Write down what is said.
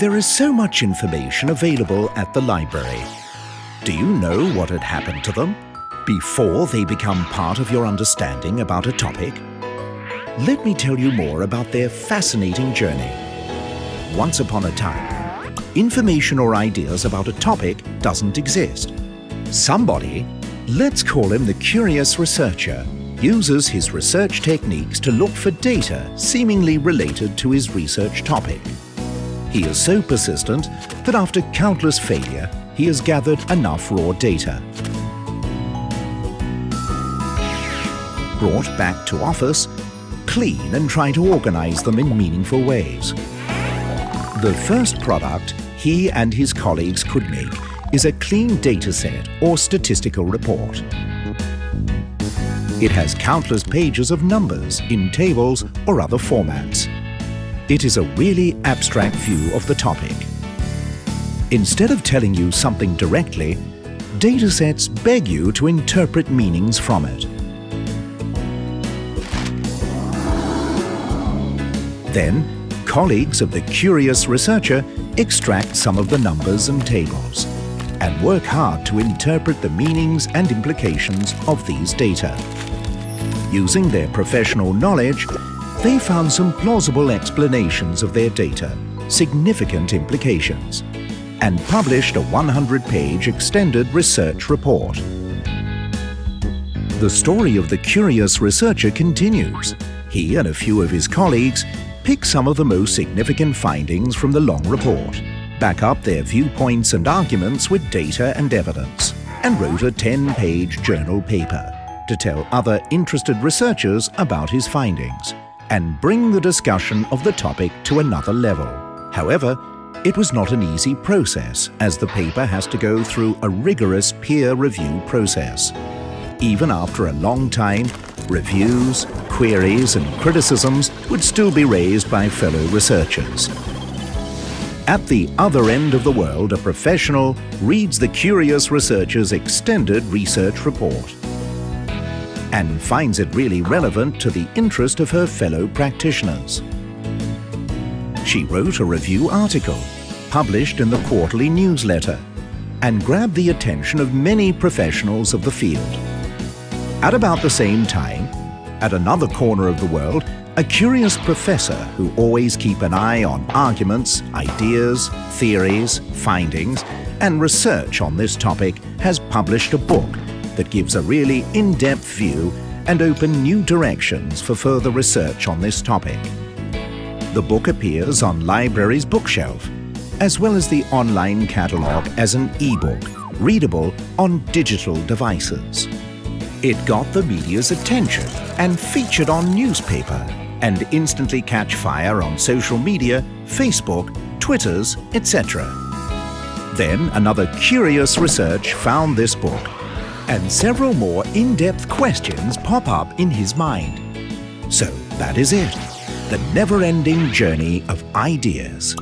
There is so much information available at the library. Do you know what had happened to them before they become part of your understanding about a topic? Let me tell you more about their fascinating journey. Once upon a time, information or ideas about a topic doesn't exist. Somebody, let's call him the curious researcher, uses his research techniques to look for data seemingly related to his research topic. He is so persistent that after countless failure, he has gathered enough raw data. Brought back to office, clean and try to organize them in meaningful ways. The first product he and his colleagues could make is a clean dataset or statistical report. It has countless pages of numbers in tables or other formats. It is a really abstract view of the topic. Instead of telling you something directly, datasets beg you to interpret meanings from it. Then, colleagues of the curious researcher extract some of the numbers and tables and work hard to interpret the meanings and implications of these data. Using their professional knowledge, they found some plausible explanations of their data, significant implications, and published a 100-page extended research report. The story of the curious researcher continues. He and a few of his colleagues pick some of the most significant findings from the long report, back up their viewpoints and arguments with data and evidence, and wrote a 10-page journal paper to tell other interested researchers about his findings and bring the discussion of the topic to another level. However, it was not an easy process as the paper has to go through a rigorous peer review process. Even after a long time, reviews, queries and criticisms would still be raised by fellow researchers. At the other end of the world, a professional reads the curious researcher's extended research report and finds it really relevant to the interest of her fellow practitioners. She wrote a review article, published in the quarterly newsletter, and grabbed the attention of many professionals of the field. At about the same time, at another corner of the world, a curious professor who always keep an eye on arguments, ideas, theories, findings, and research on this topic has published a book that gives a really in-depth view and open new directions for further research on this topic. The book appears on library's bookshelf, as well as the online catalogue as an e-book, readable on digital devices. It got the media's attention and featured on newspaper and instantly catch fire on social media, Facebook, Twitters, etc. Then another curious research found this book and several more in-depth questions pop up in his mind. So that is it, the never-ending journey of ideas.